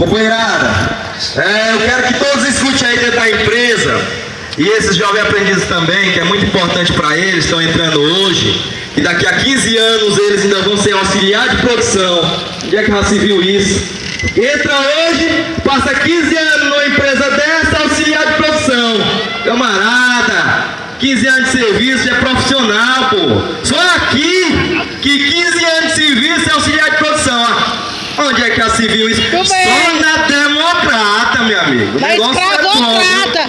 Companheirada, é, eu quero que todos escutem aí dentro da empresa, e esses jovens aprendizes também, que é muito importante para eles, estão entrando hoje, e daqui a 15 anos eles ainda vão ser auxiliar de produção. Onde é que já se viu isso? Entra hoje, passa 15 anos numa empresa dessa, auxiliar de produção. Camarada, 15 anos de serviço é profissional, pô. Só aqui que 15 anos de serviço é auxiliar de. Onde é que isso? Tudo Só bem. na democrata, meu amigo. O Na é.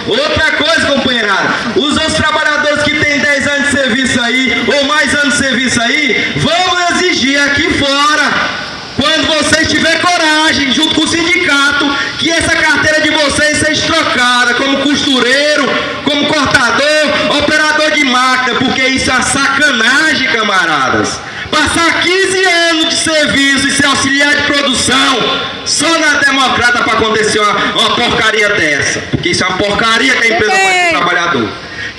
Outra coisa, companheirada. Os outros trabalhadores que têm 10 anos de serviço aí, ou mais anos de serviço aí, vão exigir aqui fora, quando vocês tiverem coragem, junto com o sindicato, que essa carteira de vocês seja trocada como costureiro, como cortador, operador de máquina, porque isso é sacanagem, camaradas. Passar 15 anos de serviço e ser auxiliar de produção só na democrata para acontecer uma, uma porcaria dessa. Porque isso é uma porcaria que a empresa faz com o trabalhador.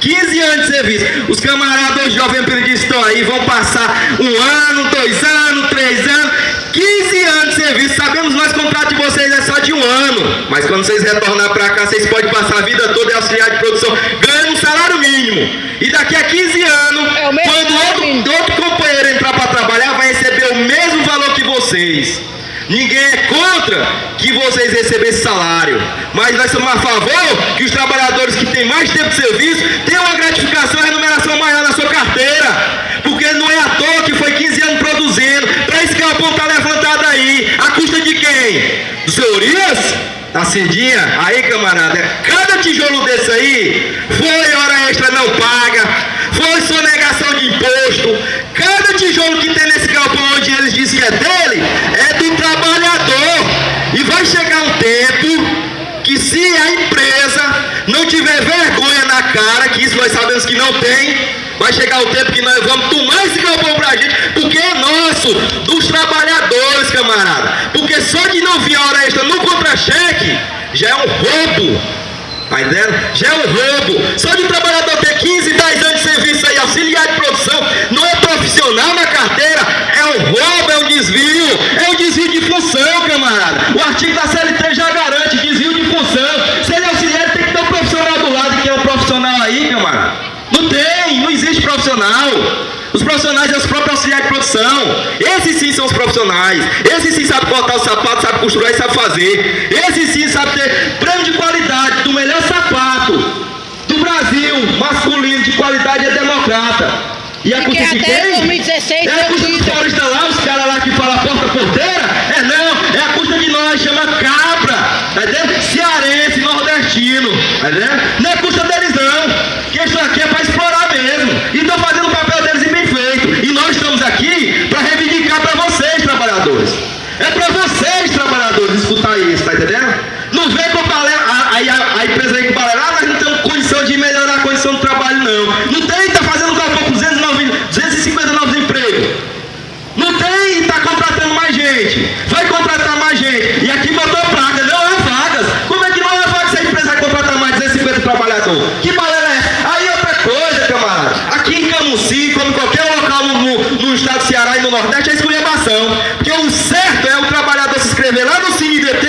15 anos de serviço. Os camaradas jovens aprendizes estão aí, vão passar um ano, dois anos, três anos, 15 anos de serviço. Sabemos nós o contrato de vocês é só de um ano. Mas quando vocês retornar para cá, vocês podem passar a vida toda em auxiliar de produção, ganhando um salário mínimo. E daqui a 15 anos, É quando outro, outro companheiro entrar para trabalhar, vai receber o mesmo valor que vocês. Ninguém é contra que vocês recebam esse salário, mas nós somos a favor que os trabalhadores que têm mais tempo de serviço tenham uma gratificação e remuneração maior na sua carteira, porque não é à toa que foi 15 anos produzindo, para esse galpão tá levantado aí, a custa de quem? Dos senhorias? Da Cindinha? Aí, camarada, cada tijolo desse aí foi hora extra não paga, foi sonegação de imposto. Cada tijolo que tem nesse galpão onde eles dizem que é dele, é do trabalhador. E vai chegar um tempo que se a empresa não tiver vergonha na cara, que isso nós sabemos que não tem, vai chegar o tempo que nós vamos tomar esse galpão pra gente, porque é nosso, dos trabalhadores, camarada. Porque só de não vir a hora extra no contra-cheque, já é um roubo. Tá entendendo? Já é um roubo. Só de trabalhador ter 15, 10 anos de serviço aí, auxiliar de produção, não é profissional na carteira, é um roubo, é um desvio, é um desvio de função, camarada. O artigo da CLT já garante desvio de função. Se ele é auxiliar, tem que ter um profissional do lado, que é um profissional aí, camarada. Não tem, não existe profissional. Os profissionais é os próprios auxiliares de produção. Esses sim são os profissionais. Esses sim sabem cortar o sapato, sabem costurar e sabem fazer. Esses sim sabem ter prêmio de qualidade do melhor sapato do Brasil, masculino de qualidade é democrata. E a Porque custa de até quem? 2016 É a custa dos paulistas lá, os caras lá que falam porta porteira? É não, é a custa de nós, chama cabra, tá entendendo? Cearense, nordestino, tá entendendo? Não é custa deles não, que isso aqui é pra explorar mesmo. E estão fazendo o papel deles e bem feito. E nós estamos aqui pra reivindicar pra vocês, trabalhadores. É pra vocês, trabalhadores, escutar isso, tá entendendo? Não vem com balela, a, aí a, a empresa aí com balela, ah, nós não temos condição de melhorar a condição do trabalho, não. Não tem, tá fazendo galpão com 209, 250 novos empregos. Não tem e tá contratando mais gente. Vai contratar mais gente. E aqui botou placa, não é vagas. Como é que não é vagas se a empresa vai contratar mais 250 trabalhadores? Que balela é essa? Aí outra coisa, camarada. Aqui em Camusim, como em qualquer local no, no- no estado do Ceará e no Nordeste, é esculhambação. Porque o certo é o trabalhador se inscrever lá no CineDT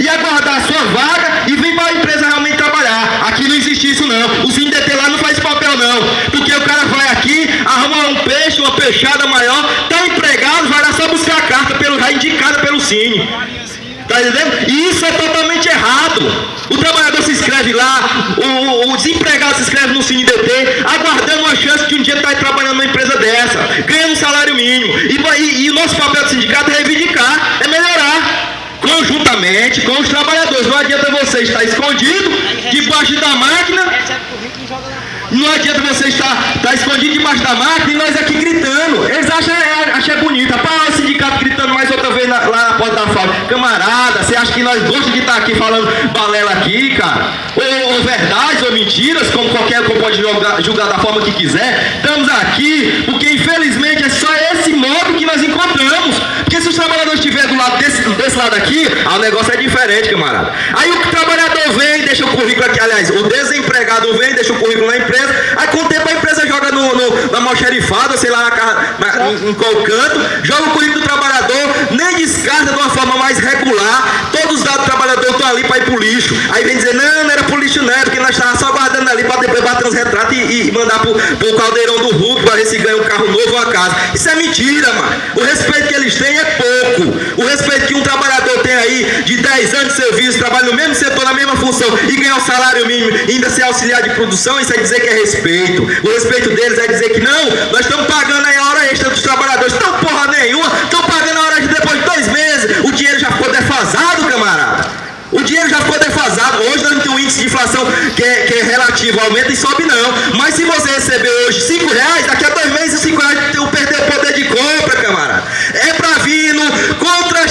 e aguardar a sua vaga e vir para a empresa realmente trabalhar. Aqui não existe isso não. O CineDT lá não faz papel não. Porque o cara vai aqui, arruma um peixe, uma peixada maior, tá empregado, vai lá só buscar a carta pelo, já indicada Tá entendendo? E isso é totalmente errado. O trabalhador se inscreve lá, o, o- desempregado se inscreve no CineDT, aguardando uma chance de um dia estar trabalhando numa empresa dessa, ganhando um salário mínimo. E, e- e o nosso papel do sindicato é reivindicar, é melhorar. Conjuntamente com os trabalhadores. Não adianta você estar escondido debaixo da máquina não adianta você estar, estar escondido debaixo da máquina e nós aqui gritando. Eles acham, é, acham é bonito. Rapaz, o sindicato gritando mais outra vez na- lá na porta da fábrica. Camarada, você acha que nós gostamos de estar aqui falando balela aqui, cara? Ou, ou verdades ou mentiras, como qualquer um pode julgar, julgar da forma que quiser. Estamos aqui porque infelizmente é só esse modo que nós encontramos. Porque se os trabalhadores estiverem do lado desse, desse lado aqui, o negócio é diferente, camarada. Aí o trabalhador vem, deixa o currículo aqui, aliás, o desempregado vem, deixa o currículo na empresa, aí com o tempo a empresa joga no, no, na almoxarifada, sei lá, na, ca- na, em, em qual canto, joga o currículo do trabalhador, nem descarta de uma forma mais regular, todos os dados trabalhadores estão ali para ir pro lixo. Aí vem dizer, não, não era pro lixo não, é porque nós estávamos só guardando ali para depois bater uns retratos e, e mandar pro, pro caldeirão do Hulk para ver se ganha um carro novo ou uma casa. Isso é mentira, mano. O respeito que eles têm é pouco. O respeito que um trabalhador tem aí de 10 anos de serviço, trabalha no mesmo setor, na mesma função e ganhar o salário mínimo ainda ser auxiliar de produção, isso é dizer que é respeito. O respeito deles é dizer que não, nós estamos pagando aí a hora extra dos trabalhadores. Não, porra nenhuma, estão pagando a hora de depois de dois meses. O dinheiro já ficou defasado, camarada. O dinheiro já ficou defasado. Hoje nós não temos um índice de inflação que é, que é relativo, aumenta e sobe não. Mas se você receber hoje 5 reais, daqui a dois meses 5 reais perder o poder de compra, camarada. É para vir no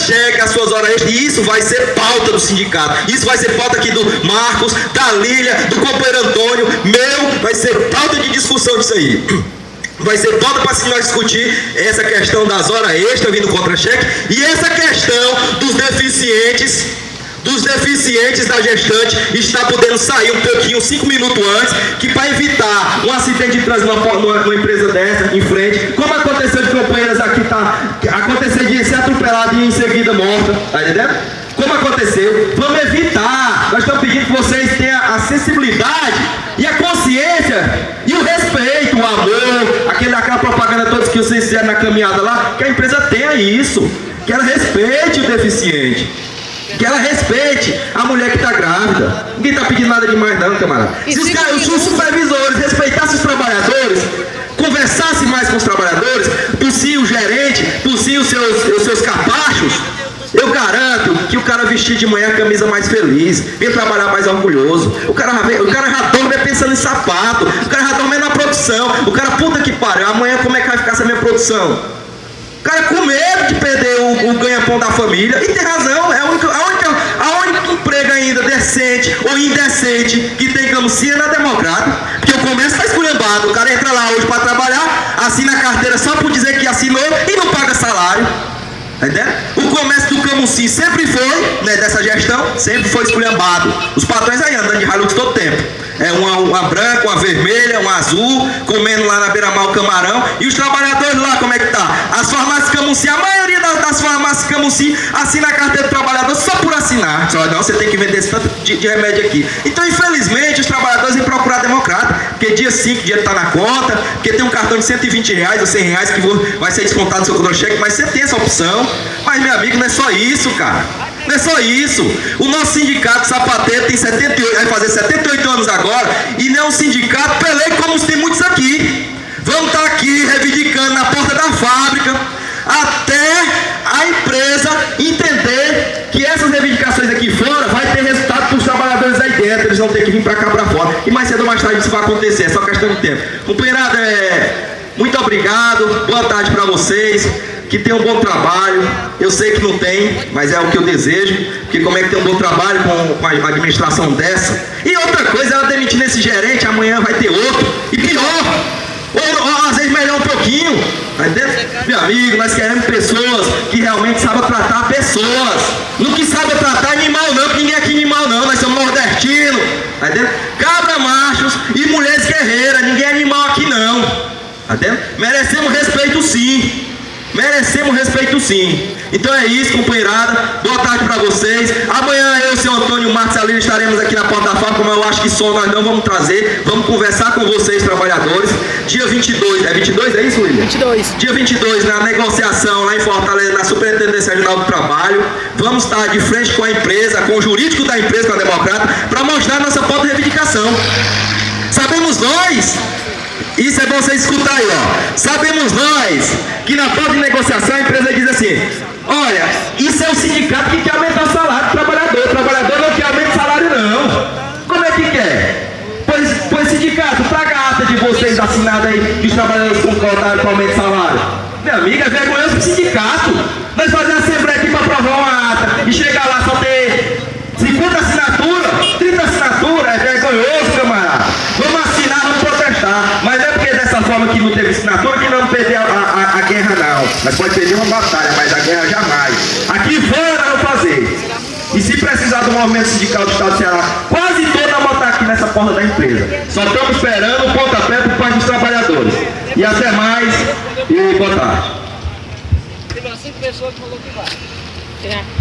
contra-cheque as suas horas extras. E isso vai ser pauta do sindicato. Isso vai ser pauta aqui do Marcos, da Lília, do companheiro Antônio, meu, vai ser pauta de discussão disso aí. Vai ser pauta para nós discutir essa questão das horas extras vindo contra-cheque e essa questão dos deficientes dos deficientes da gestante está podendo sair um pouquinho, cinco minutos antes, que para evitar um acidente de trânsito numa, numa, empresa dessa, em frente, como aconteceu de companheiras aqui, tá, aconteceu de ser atropelado e em seguida morta, tá entendendo? Como aconteceu, vamos evitar. Nós estamos pedindo que vocês tenham a sensibilidade e a consciência e o respeito, o amor, aquele, aquela propaganda todos que vocês fizeram na caminhada lá, que a empresa tenha isso, que ela respeite o deficiente. Que ela respeite a mulher que está grávida. Ninguém está pedindo nada demais não, camarada. Se os, caras, os supervisores respeitassem os trabalhadores, conversassem mais com os trabalhadores, tossir o gerente, os seus, os seus capachos, eu garanto que o cara vestir de manhã a camisa mais feliz, vem trabalhar mais orgulhoso. O cara, o cara já dorme pensando em sapato, o cara já dorme na produção. O cara, puta que pariu, amanhã como é que vai ficar essa minha produção? cara com medo de perder o, o ganha-pão da família. E tem razão, é a única, a, única, a única emprego ainda decente ou indecente que tem camucinha na democrata. Porque o comércio está esculhambado. O cara entra lá hoje para trabalhar, assina a carteira só por dizer que assinou salário. Entendeu? O comércio do Camusim sempre foi, né, dessa gestão, sempre foi esculhambado. Os patrões aí andando de Hilux todo tempo. É uma, uma branca, uma vermelha, uma azul, comendo lá na beira-mar o camarão. E os trabalhadores lá, como é que tá? As farmácias Camusim, a maioria das, das farmácias Camusim assina a carteira do trabalhador só por assinar. Só não, você tem que vender esse tanto de, de remédio aqui. Então, infelizmente, os trabalhadores vêm procurar democrata. Porque dia 5 o dinheiro está na conta, porque tem um cartão de 120 reais ou 100 reais que vai ser descontado no seu contra-cheque, mas você tem essa opção. Mas, meu amigo, não é só isso, cara. Não é só isso. O nosso sindicato sapateiro tem 78, vai fazer 78 anos agora, e não é um sindicato pelei como tem muitos aqui. Vamos estar tá aqui reivindicando na porta da fábrica, até a empresa entender que essas reivindicações aqui fora vai ter resultado para os trabalhadores aí dentro, eles vão ter que vir para cá para fora. E mais cedo ou mais tarde isso vai acontecer, é só questão de tempo. Companheirada, é... muito obrigado, boa tarde para vocês que tenha um bom trabalho. Eu sei que não tem, mas é o que eu desejo. Porque como é que tem um bom trabalho com, com a administração dessa? E outra coisa, ela demitindo esse gerente, amanhã vai ter outro. E pior, ou, ou às vezes melhor um pouquinho. Tá Meu amigo, nós queremos pessoas que realmente saibam tratar pessoas. Não que saibam tratar animal não, porque ninguém aqui é animal não, nós somos Tá Cabra machos e mulheres guerreiras, ninguém é animal aqui não. Tá Merecemos respeito sim. Merecemos respeito sim. Então é isso, companheirada. Boa tarde para vocês. Amanhã eu, seu Antônio Marques Alino, estaremos aqui na como eu acho que só nós não vamos trazer. Vamos conversar com vocês, trabalhadores. Dia 22, é 22, é isso, William? 22. Dia 22, na negociação lá em Fortaleza, na Superintendência Regional do Trabalho. Vamos estar de frente com a empresa, com o jurídico da empresa, com a Democrata, para mostrar nossa pauta de reivindicação. Sabemos nós isso é bom você escutar aí, ó. Sabemos nós que na pauta de negociação a empresa diz assim: olha, isso é o sindicato que quer aumentar o salário do trabalhador não quer aumentar o salário, não. Como é que quer? Pois, pois sindicato, traga a ata de vocês assinada aí que os trabalhadores com aumento de salário. Minha amiga, é vergonhoso pro sindicato. Nós fazemos assembleia aqui para aprovar uma ata e chegar lá só ter 50 assinaturas, 30 assinaturas, é vergonhoso, camarada. Vamos assinar, vamos protestar. Mas forma que não teve assinatura que não perder a, a, a, guerra não. Nós pode perder uma batalha, mas a guerra jamais. Aqui fora não fazer. E se precisar do movimento sindical do Estado do Ceará, quase toda a botar aqui nessa porta da empresa. Só estamos esperando o pontapé por parte dos trabalhadores. E até mais e boa tarde. Teve cinco pessoas que falou que vai.